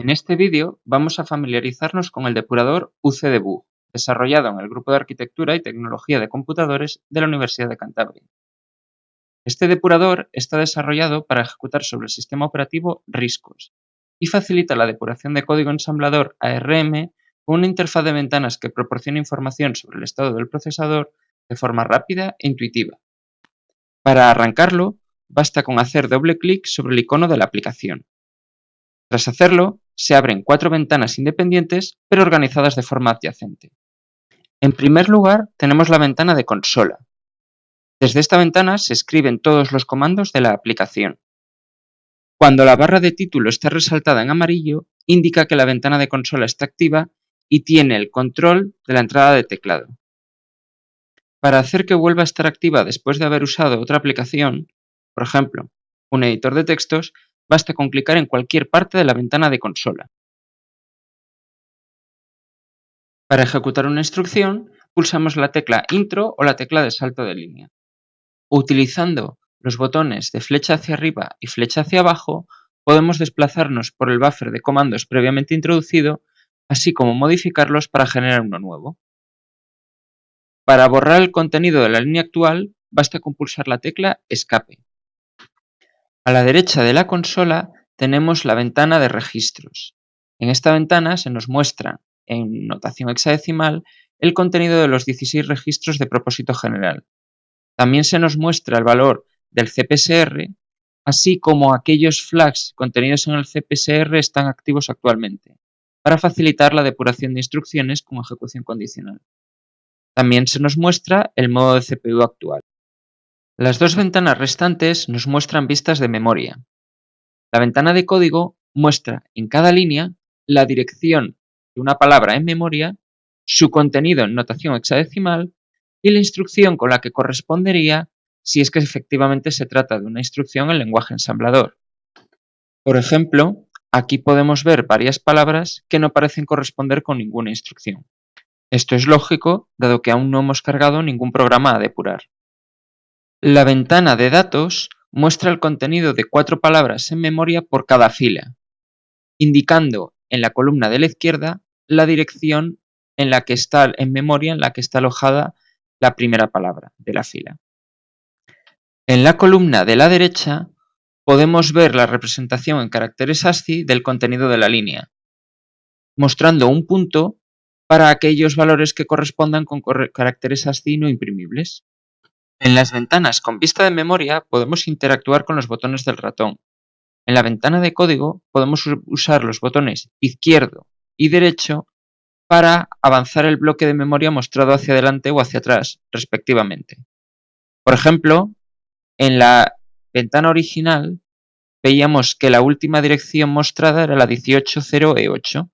En este vídeo vamos a familiarizarnos con el depurador UCDebug, desarrollado en el Grupo de Arquitectura y Tecnología de Computadores de la Universidad de Cantabria. Este depurador está desarrollado para ejecutar sobre el sistema operativo RISCOS y facilita la depuración de código ensamblador ARM con una interfaz de ventanas que proporciona información sobre el estado del procesador de forma rápida e intuitiva. Para arrancarlo, basta con hacer doble clic sobre el icono de la aplicación. Tras hacerlo, se abren cuatro ventanas independientes pero organizadas de forma adyacente. En primer lugar, tenemos la ventana de consola. Desde esta ventana se escriben todos los comandos de la aplicación. Cuando la barra de título está resaltada en amarillo, indica que la ventana de consola está activa y tiene el control de la entrada de teclado. Para hacer que vuelva a estar activa después de haber usado otra aplicación, por ejemplo, un editor de textos, basta con clicar en cualquier parte de la ventana de consola. Para ejecutar una instrucción, pulsamos la tecla Intro o la tecla de salto de línea. Utilizando los botones de flecha hacia arriba y flecha hacia abajo, podemos desplazarnos por el buffer de comandos previamente introducido, así como modificarlos para generar uno nuevo. Para borrar el contenido de la línea actual, basta con pulsar la tecla Escape. A la derecha de la consola tenemos la ventana de registros. En esta ventana se nos muestra, en notación hexadecimal, el contenido de los 16 registros de propósito general. También se nos muestra el valor del CPSR, así como aquellos flags contenidos en el CPSR están activos actualmente, para facilitar la depuración de instrucciones con ejecución condicional. También se nos muestra el modo de CPU actual. Las dos ventanas restantes nos muestran vistas de memoria. La ventana de código muestra en cada línea la dirección de una palabra en memoria, su contenido en notación hexadecimal y la instrucción con la que correspondería si es que efectivamente se trata de una instrucción en lenguaje ensamblador. Por ejemplo, aquí podemos ver varias palabras que no parecen corresponder con ninguna instrucción. Esto es lógico, dado que aún no hemos cargado ningún programa a depurar. La ventana de datos muestra el contenido de cuatro palabras en memoria por cada fila, indicando en la columna de la izquierda la dirección en la que está en memoria en la que está alojada la primera palabra de la fila. En la columna de la derecha podemos ver la representación en caracteres ASCII del contenido de la línea, mostrando un punto para aquellos valores que correspondan con caracteres ASCII no imprimibles. En las ventanas con vista de memoria podemos interactuar con los botones del ratón. En la ventana de código podemos usar los botones izquierdo y derecho para avanzar el bloque de memoria mostrado hacia adelante o hacia atrás, respectivamente. Por ejemplo, en la ventana original veíamos que la última dirección mostrada era la 180E8.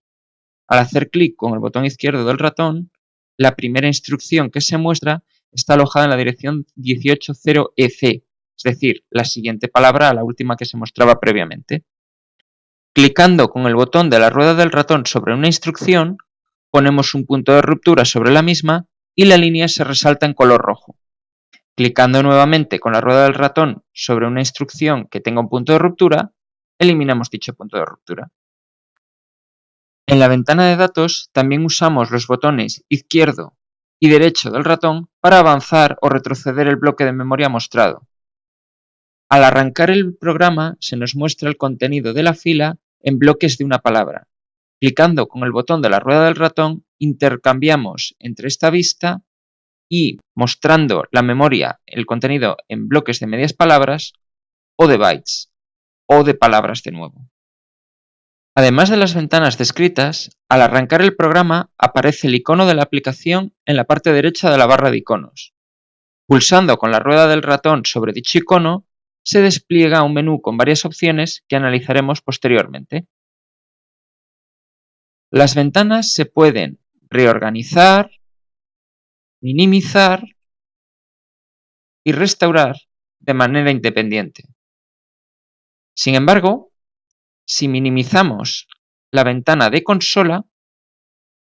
Al hacer clic con el botón izquierdo del ratón, la primera instrucción que se muestra está alojada en la dirección 180EC, es decir, la siguiente palabra a la última que se mostraba previamente. Clicando con el botón de la rueda del ratón sobre una instrucción, ponemos un punto de ruptura sobre la misma y la línea se resalta en color rojo. Clicando nuevamente con la rueda del ratón sobre una instrucción que tenga un punto de ruptura, eliminamos dicho punto de ruptura. En la ventana de datos también usamos los botones izquierdo y derecho del ratón para avanzar o retroceder el bloque de memoria mostrado. Al arrancar el programa se nos muestra el contenido de la fila en bloques de una palabra. Clicando con el botón de la rueda del ratón intercambiamos entre esta vista y mostrando la memoria, el contenido en bloques de medias palabras o de bytes o de palabras de nuevo. Además de las ventanas descritas, al arrancar el programa aparece el icono de la aplicación en la parte derecha de la barra de iconos. Pulsando con la rueda del ratón sobre dicho icono, se despliega un menú con varias opciones que analizaremos posteriormente. Las ventanas se pueden reorganizar, minimizar y restaurar de manera independiente. Sin embargo, si minimizamos la ventana de consola,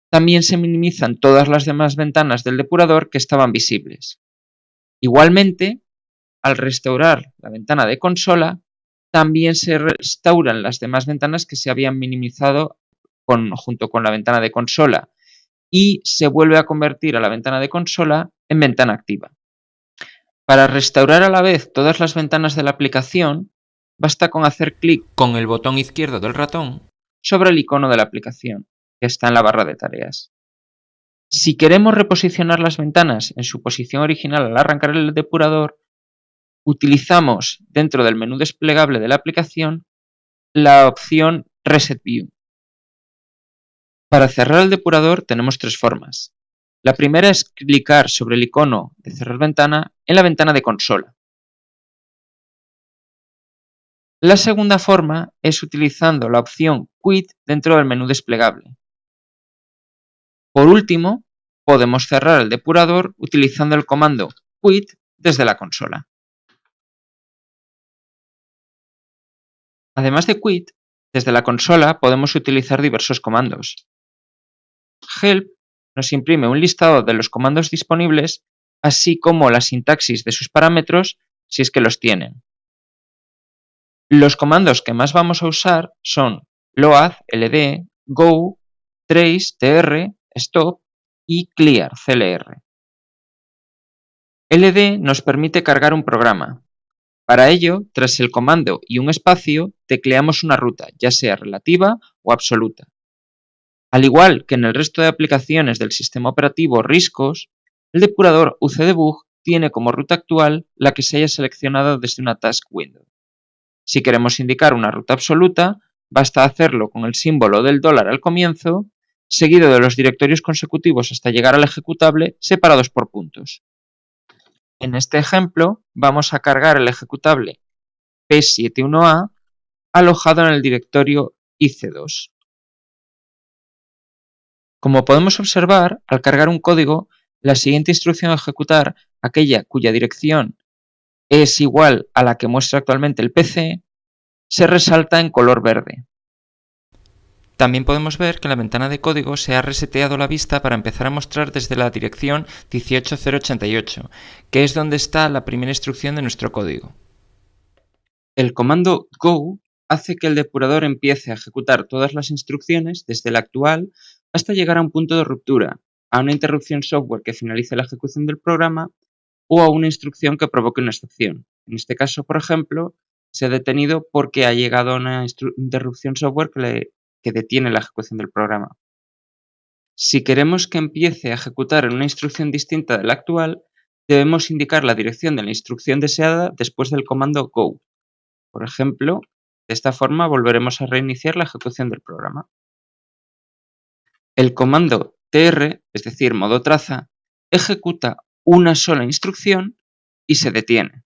también se minimizan todas las demás ventanas del depurador que estaban visibles. Igualmente, al restaurar la ventana de consola, también se restauran las demás ventanas que se habían minimizado junto con la ventana de consola y se vuelve a convertir a la ventana de consola en ventana activa. Para restaurar a la vez todas las ventanas de la aplicación, basta con hacer clic con el botón izquierdo del ratón sobre el icono de la aplicación, que está en la barra de tareas. Si queremos reposicionar las ventanas en su posición original al arrancar el depurador, utilizamos dentro del menú desplegable de la aplicación la opción Reset View. Para cerrar el depurador tenemos tres formas. La primera es clicar sobre el icono de cerrar ventana en la ventana de consola. La segunda forma es utilizando la opción Quit dentro del menú desplegable. Por último, podemos cerrar el depurador utilizando el comando Quit desde la consola. Además de Quit, desde la consola podemos utilizar diversos comandos. Help nos imprime un listado de los comandos disponibles, así como la sintaxis de sus parámetros si es que los tienen. Los comandos que más vamos a usar son load, ld, go, trace, tr, stop y clear, clr. ld nos permite cargar un programa. Para ello, tras el comando y un espacio, tecleamos una ruta, ya sea relativa o absoluta. Al igual que en el resto de aplicaciones del sistema operativo RISCOS, el depurador UCDebug tiene como ruta actual la que se haya seleccionado desde una task window. Si queremos indicar una ruta absoluta, basta hacerlo con el símbolo del dólar al comienzo, seguido de los directorios consecutivos hasta llegar al ejecutable separados por puntos. En este ejemplo, vamos a cargar el ejecutable P71A alojado en el directorio IC2. Como podemos observar, al cargar un código, la siguiente instrucción a ejecutar, aquella cuya dirección es igual a la que muestra actualmente el PC, se resalta en color verde. También podemos ver que en la ventana de código se ha reseteado la vista para empezar a mostrar desde la dirección 18088, que es donde está la primera instrucción de nuestro código. El comando go hace que el depurador empiece a ejecutar todas las instrucciones desde la actual hasta llegar a un punto de ruptura, a una interrupción software que finalice la ejecución del programa o a una instrucción que provoque una excepción. En este caso, por ejemplo, se ha detenido porque ha llegado a una interrupción software que, detiene la ejecución del programa. Si queremos que empiece a ejecutar en una instrucción distinta de la actual, debemos indicar la dirección de la instrucción deseada después del comando go. Por ejemplo, de esta forma volveremos a reiniciar la ejecución del programa. El comando tr, es decir, modo traza, ejecuta una sola instrucción y se detiene.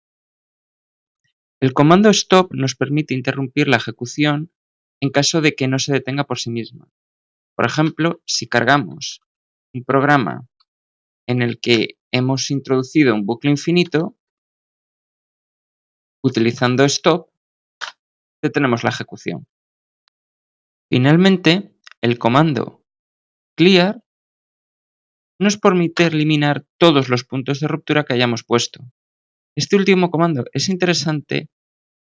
El comando stop nos permite interrumpir la ejecución en caso de que no se detenga por sí misma. Por ejemplo, si cargamos un programa en el que hemos introducido un bucle infinito, utilizando stop, detenemos la ejecución. Finalmente, el comando Clear nos permite eliminar todos los puntos de ruptura que hayamos puesto. Este último comando es interesante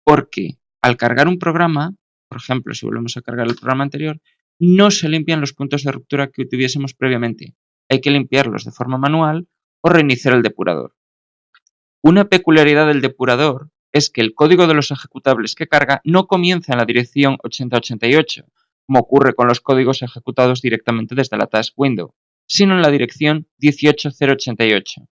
porque al cargar un programa, por ejemplo, si volvemos a cargar el programa anterior, no se limpian los puntos de ruptura que tuviésemos previamente. Hay que limpiarlos de forma manual o reiniciar el depurador. Una peculiaridad del depurador es que el código de los ejecutables que carga no comienza en la dirección 8088, como ocurre con los códigos ejecutados directamente desde la task window, sino en la dirección 18088.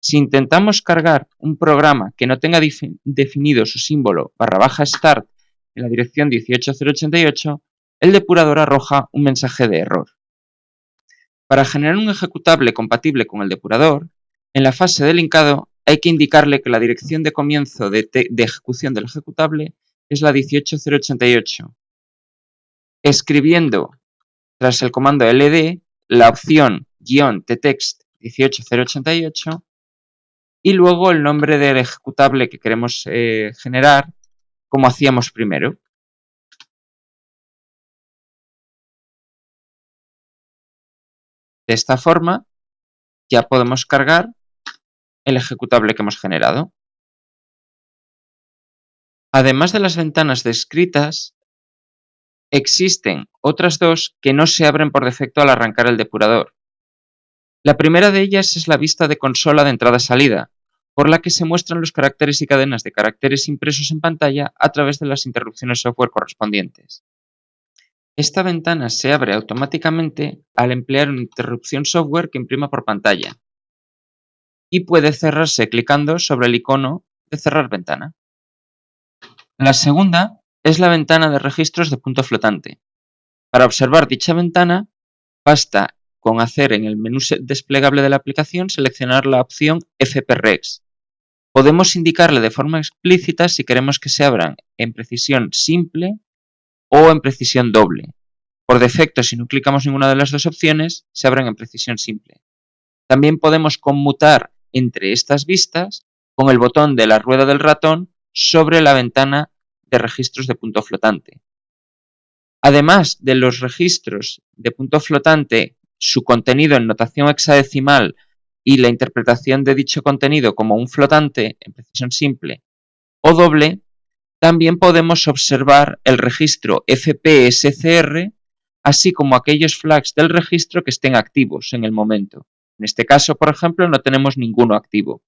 Si intentamos cargar un programa que no tenga definido su símbolo barra baja start en la dirección 18088, el depurador arroja un mensaje de error. Para generar un ejecutable compatible con el depurador, en la fase de linkado hay que indicarle que la dirección de comienzo de, de ejecución del ejecutable es la 18088 escribiendo tras el comando ld la opción "-ttext 18088 y luego el nombre del ejecutable que queremos eh, generar como hacíamos primero. De esta forma ya podemos cargar el ejecutable que hemos generado. Además de las ventanas descritas, existen otras dos que no se abren por defecto al arrancar el depurador. La primera de ellas es la vista de consola de entrada-salida, por la que se muestran los caracteres y cadenas de caracteres impresos en pantalla a través de las interrupciones software correspondientes. Esta ventana se abre automáticamente al emplear una interrupción software que imprima por pantalla y puede cerrarse clicando sobre el icono de cerrar ventana. La segunda es la ventana de registros de punto flotante. Para observar dicha ventana, basta con hacer en el menú desplegable de la aplicación seleccionar la opción FPREX. Podemos indicarle de forma explícita si queremos que se abran en precisión simple o en precisión doble. Por defecto, si no clicamos ninguna de las dos opciones, se abren en precisión simple. También podemos conmutar entre estas vistas con el botón de la rueda del ratón sobre la ventana de registros de punto flotante. Además de los registros de punto flotante, su contenido en notación hexadecimal y la interpretación de dicho contenido como un flotante en precisión simple o doble, también podemos observar el registro FPSCR, así como aquellos flags del registro que estén activos en el momento. En este caso, por ejemplo, no tenemos ninguno activo.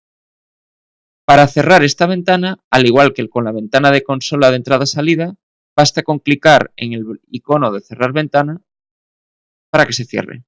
Para cerrar esta ventana, al igual que con la ventana de consola de entrada-salida, basta con clicar en el icono de cerrar ventana para que se cierre.